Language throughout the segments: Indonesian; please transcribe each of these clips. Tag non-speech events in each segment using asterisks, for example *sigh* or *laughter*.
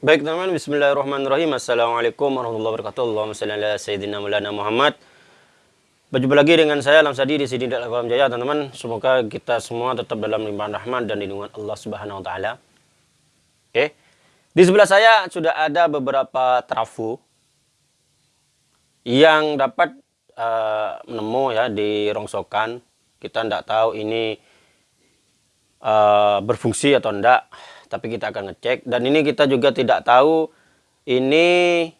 Baik teman-teman, bismillahirrahmanirrahim. Assalamualaikum warahmatullahi wabarakatuh. Allahumma salli ala sayyidina mulana Muhammad. Berjumpa lagi dengan saya Alam Sadi di sini dalam Alam Jaya, teman-teman. Semoga kita semua tetap dalam limpahan rahmat dan lindungan Allah Subhanahu wa taala. Oke. Di sebelah saya sudah ada beberapa trafo yang dapat uh, menemu ya di rongsokan. Kita tidak tahu ini uh, berfungsi atau tidak tapi kita akan ngecek. Dan ini kita juga tidak tahu ini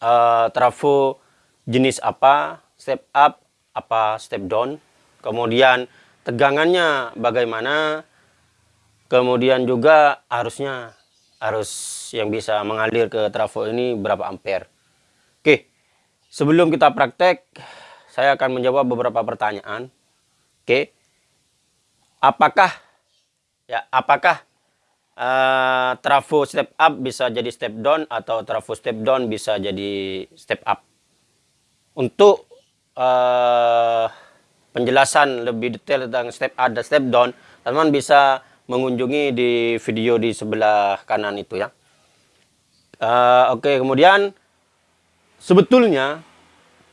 uh, trafo jenis apa step up apa step down. Kemudian tegangannya bagaimana. Kemudian juga arusnya arus yang bisa mengalir ke trafo ini berapa ampere. Oke sebelum kita praktek saya akan menjawab beberapa pertanyaan. Oke apakah ya apakah uh, trafo step up bisa jadi step down atau trafo step down bisa jadi step up. Untuk uh, penjelasan lebih detail tentang step up dan step down, teman-teman bisa mengunjungi di video di sebelah kanan itu ya. Uh, Oke, okay, kemudian sebetulnya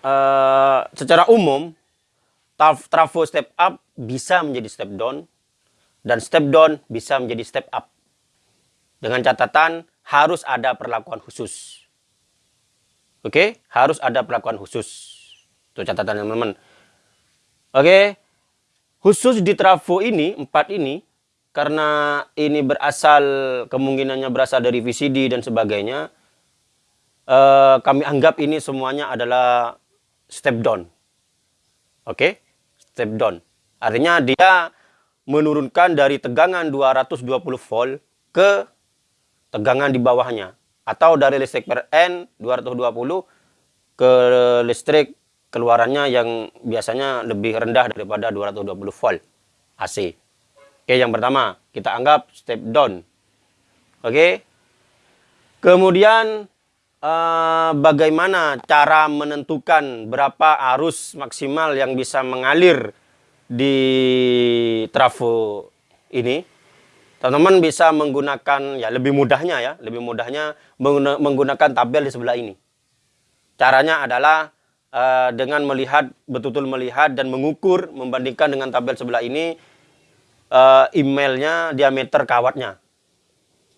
uh, secara umum trafo step up bisa menjadi step down dan step down bisa menjadi step up. Dengan catatan harus ada perlakuan khusus. Oke, harus ada perlakuan khusus. Itu catatan teman-teman. Oke, khusus di trafo ini, empat ini, karena ini berasal, kemungkinannya berasal dari VCD dan sebagainya, eh, kami anggap ini semuanya adalah step down. Oke, step down. Artinya dia menurunkan dari tegangan 220 volt ke tegangan di bawahnya atau dari listrik per N 220 ke listrik keluarannya yang biasanya lebih rendah daripada 220 volt AC. Oke, yang pertama kita anggap step down. Oke. Kemudian eh, bagaimana cara menentukan berapa arus maksimal yang bisa mengalir di trafo ini? Teman-teman bisa menggunakan ya lebih mudahnya ya, lebih mudahnya menggunakan tabel di sebelah ini. Caranya adalah uh, dengan melihat betul-betul melihat dan mengukur membandingkan dengan tabel sebelah ini uh, emailnya diameter kawatnya.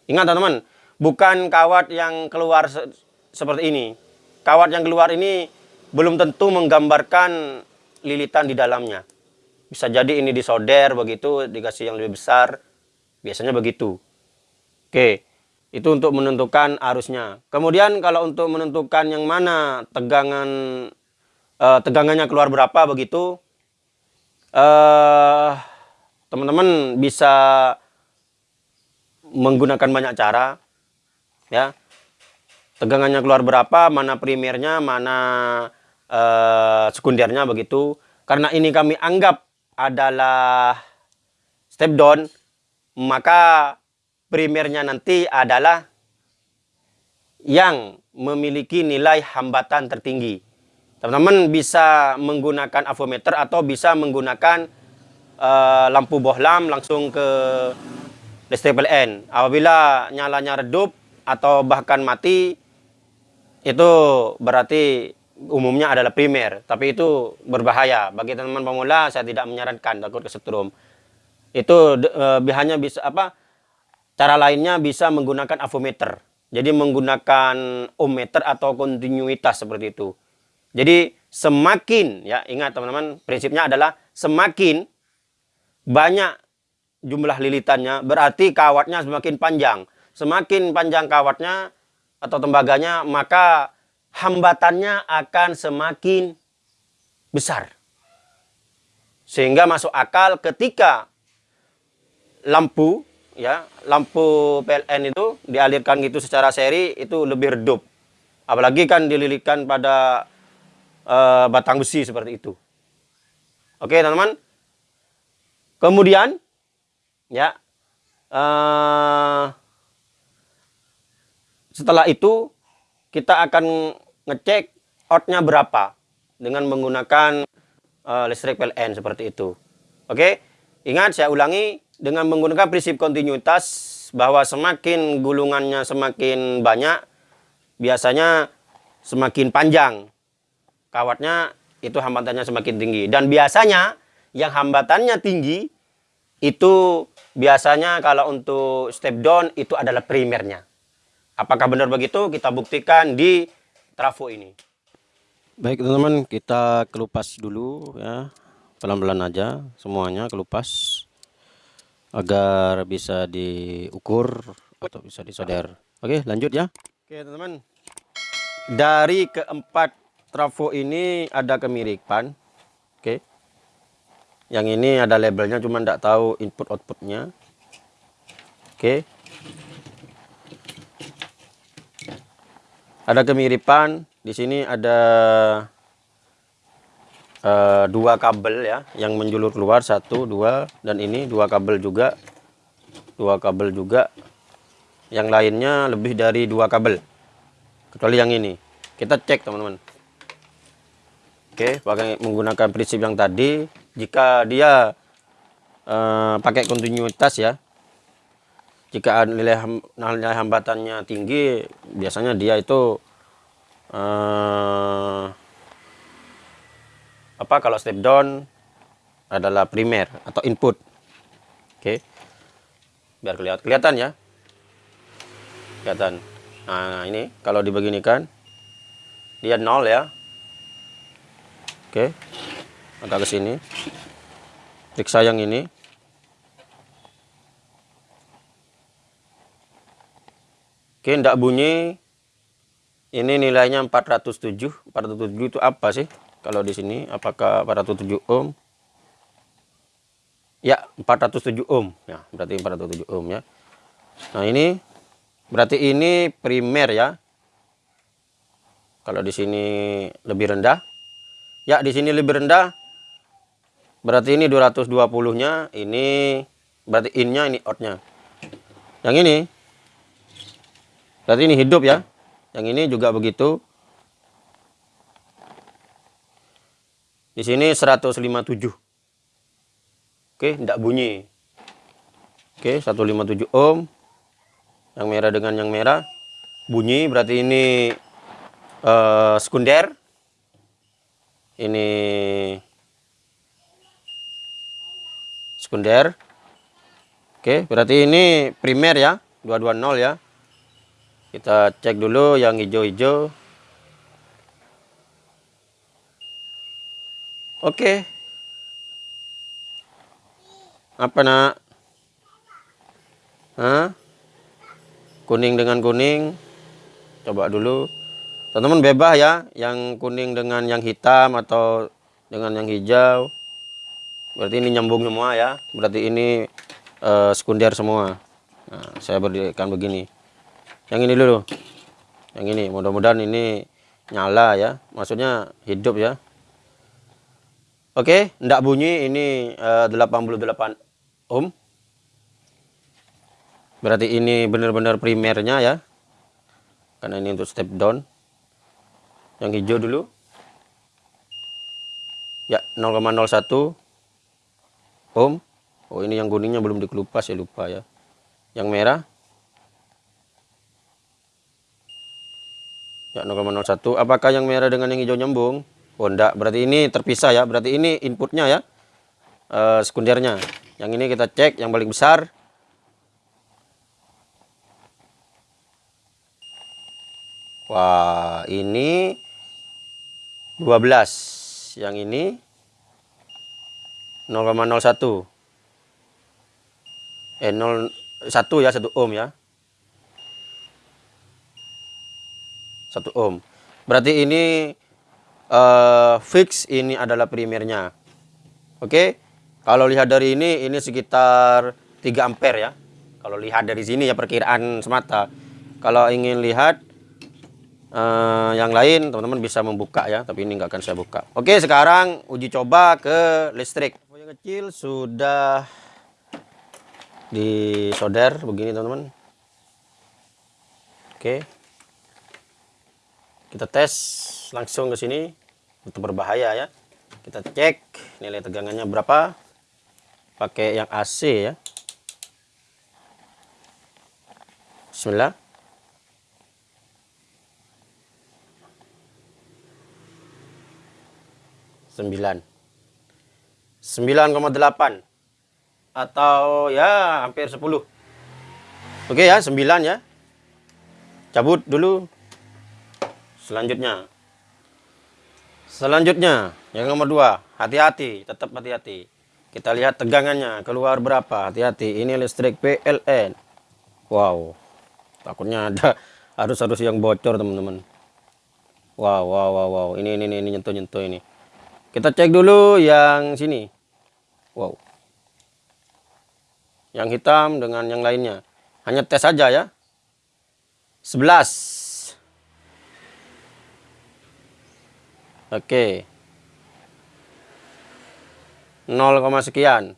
Ingat teman-teman, bukan kawat yang keluar se seperti ini. Kawat yang keluar ini belum tentu menggambarkan lilitan di dalamnya. Bisa jadi ini disolder begitu, dikasih yang lebih besar Biasanya begitu. Oke, itu untuk menentukan arusnya. Kemudian kalau untuk menentukan yang mana tegangan eh, tegangannya keluar berapa begitu, eh, teman-teman bisa menggunakan banyak cara, ya. Tegangannya keluar berapa, mana primernya, mana eh, sekundernya begitu. Karena ini kami anggap adalah step down, maka primernya nanti adalah yang memiliki nilai hambatan tertinggi. Teman-teman bisa menggunakan avometer atau bisa menggunakan uh, lampu bohlam langsung ke listrik PLN. Apabila nyalanya redup atau bahkan mati, itu berarti umumnya adalah primer. Tapi itu berbahaya. Bagi teman-teman pemula, saya tidak menyarankan takut kesetrum itu uh, hanya bisa apa cara lainnya bisa menggunakan avometer. Jadi menggunakan ohmmeter atau kontinuitas seperti itu. Jadi semakin ya ingat teman-teman prinsipnya adalah semakin banyak jumlah lilitannya berarti kawatnya semakin panjang. Semakin panjang kawatnya atau tembaganya maka hambatannya akan semakin besar. Sehingga masuk akal ketika lampu ya lampu PLN itu dialirkan gitu secara seri itu lebih redup. Apalagi kan dililitkan pada uh, batang besi seperti itu. Oke teman-teman. Kemudian ya uh, setelah itu kita akan ngecek outnya berapa dengan menggunakan uh, listrik PLN seperti itu. Oke ingat saya ulangi dengan menggunakan prinsip kontinuitas bahwa semakin gulungannya semakin banyak, biasanya semakin panjang. Kawatnya itu hambatannya semakin tinggi. Dan biasanya yang hambatannya tinggi itu biasanya kalau untuk step down itu adalah primernya. Apakah benar begitu? Kita buktikan di trafo ini. Baik teman-teman, kita kelupas dulu ya. Pelan-pelan aja semuanya kelupas agar bisa diukur atau bisa disolder. Oke, lanjut ya. Oke, teman-teman. Dari keempat trafo ini ada kemiripan. Oke. Yang ini ada labelnya cuma tidak tahu input outputnya. Oke. Ada kemiripan. Di sini ada uh, dua kabel ya yang menjulur keluar satu dua dan ini dua kabel juga. Dua kabel juga. Yang lainnya lebih dari dua kabel kecuali yang ini. Kita cek teman-teman. Oke pakai menggunakan prinsip yang tadi. Jika dia uh, pakai kontinuitas ya jika nilai, nilai hambatannya tinggi biasanya dia itu uh, apa kalau step down adalah primer atau input. Oke. Biar kelihatan kelihatan ya. Kelihatan. Nah ini kalau dibeginikan dia nol ya. Oke. Agak ke sini. Periksa yang ini. Oke tidak bunyi. Ini nilainya 407 407 itu apa sih kalau di sini apakah 407 ohm ya 407 ohm ya berarti 407 ohm ya nah ini berarti ini primer ya kalau di sini lebih rendah Ya, di sini lebih rendah. Berarti ini 220-nya, ini berarti in-nya, ini out-nya. Yang ini berarti ini hidup ya. Yang ini juga begitu. Di sini 157. Oke, tidak bunyi. Oke, 157 ohm. Yang merah dengan yang merah bunyi berarti ini uh, sekunder ini sekunder oke berarti ini primer ya 220 ya kita cek dulu yang hijau-hijau oke. Apa nak? Hah? kuning dengan kuning. Coba dulu. Teman-teman bebas ya yang kuning dengan yang hitam atau dengan yang hijau. Berarti ini nyambung semua ya. Berarti ini uh, sekunder semua. Nah, saya berikan begini. Yang ini dulu. Yang ini mudah-mudahan ini nyala ya. Maksudnya hidup ya oke ndak bunyi ini uh, 88 ohm. Berarti ini benar-benar primernya ya. Karena ini untuk step down. Yang hijau dulu. Ya 0,01 ohm. Oh ini yang kuningnya belum dikelupas ya lupa ya. Yang merah. Ya 0,01 apakah yang merah dengan yang hijau nyambung oh enggak berarti ini terpisah ya. Berarti ini inputnya ya. Uh, sekundernya. Yang ini kita cek yang paling besar. Wah, ini 12 yang ini 0,01 eh 0 1 ya 1 ohm ya. 1 ohm. Berarti ini uh, fix ini adalah primernya. Oke? Kalau lihat dari ini ini sekitar 3 ampere ya. Kalau lihat dari sini ya perkiraan semata. Kalau ingin lihat uh, yang lain teman-teman bisa membuka ya tapi ini nggak akan saya buka. Oke sekarang uji coba ke listrik. Yang kecil sudah disolder begini teman-teman. Oke. Kita tes langsung ke sini itu berbahaya ya kita cek nilai tegangannya berapa pakai yang AC ya Bismillah. Sembilan. Sembilan koma delapan. Atau ya hampir sepuluh. Oke ya, sembilan ya. Cabut dulu. Selanjutnya. Selanjutnya, yang nomor dua. Hati-hati, tetap hati-hati. Kita lihat tegangannya, keluar berapa. Hati-hati, ini listrik PLN. Wow, takutnya ada *laughs* arus-arus yang bocor teman-teman wow wow wow wow ini ini ini nyentuh nyentuh ini kita cek dulu yang sini wow yang hitam dengan yang lainnya hanya tes saja ya 11 oke. 0, sekian.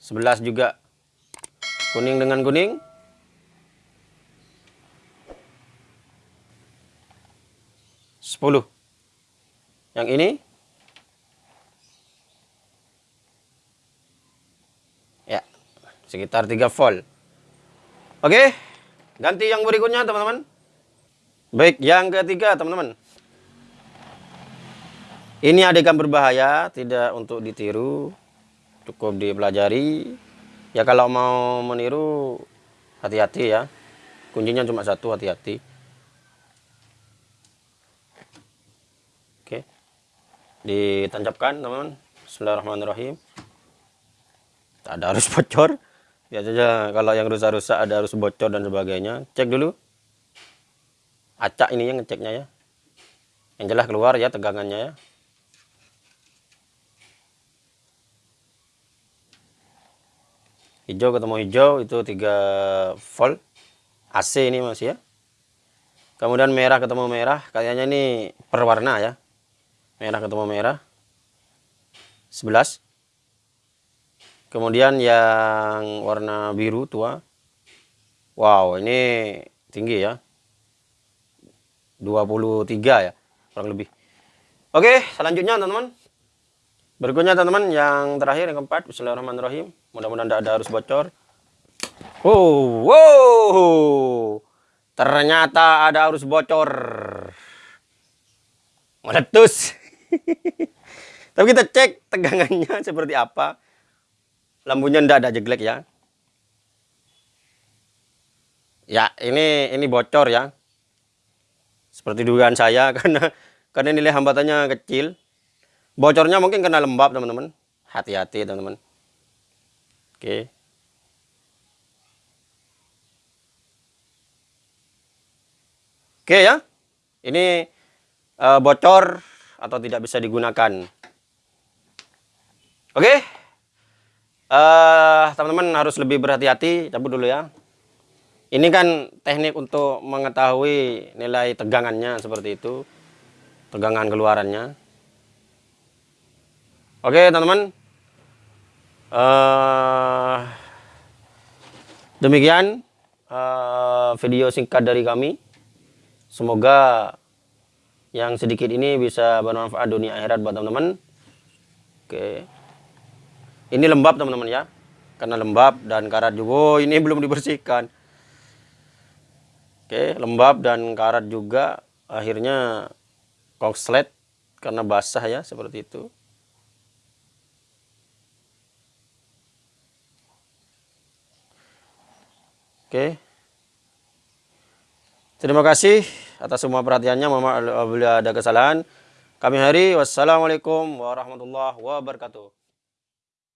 11 juga. Kuning dengan kuning. Sepuluh. Yang ini. Ya sekitar 3 volt. Oke ganti yang berikutnya teman-teman. Baik yang ketiga teman-teman ini adegan berbahaya tidak untuk ditiru cukup dipelajari. Ya kalau mau meniru hati-hati ya. Kuncinya cuma satu hati-hati. Oke. Ditancapkan teman-teman. Bismillahirrahmanirrahim. Tak ada harus *laughs* bocor. Biasanya kalau yang rusak-rusak ada harus bocor dan sebagainya. Cek dulu. Acak ini yang ngeceknya ya. Yang jelas keluar ya tegangannya ya hijau ketemu hijau itu 3 volt. AC ini masih ya. Kemudian merah ketemu merah. Kayaknya ini perwarna ya. Merah ketemu merah. 11 kemudian yang warna biru tua. Wow ini tinggi ya. 23 ya kurang lebih. Oke selanjutnya teman-teman berikutnya teman-teman yang terakhir yang keempat Bismillahirrahmanirrahim. Mudah-mudahan tidak ada harus bocor. Wow wow. Ternyata ada harus bocor. Meletus. *laughs* Tapi kita cek tegangannya *laughs* seperti apa. Lampunya tidak ada jeglek ya. Ya ini ini bocor ya. Seperti dugaan saya *laughs* karena karena nilai hambatannya kecil bocornya mungkin karena lembab teman-teman hati-hati teman-teman Oke. Oke ya. Ini uh, bocor atau tidak bisa digunakan. Oke. Uh, teman-teman harus lebih berhati-hati. Cabut dulu ya. Ini kan teknik untuk mengetahui nilai tegangannya seperti itu. Tegangan keluarannya. Oke, teman-teman. Uh, demikian uh, video singkat dari kami. Semoga yang sedikit ini bisa bermanfaat dunia akhirat buat teman-teman. Oke. Ini lembab teman-teman ya. Karena lembab dan karat juga. Oh, ini belum dibersihkan. Oke, lembab dan karat juga. Akhirnya kokslet karena basah ya seperti itu. Oke. Terima kasih atas semua perhatiannya. Maaf apabila ada kesalahan. Kami hari wassalamualaikum warahmatullahi wabarakatuh.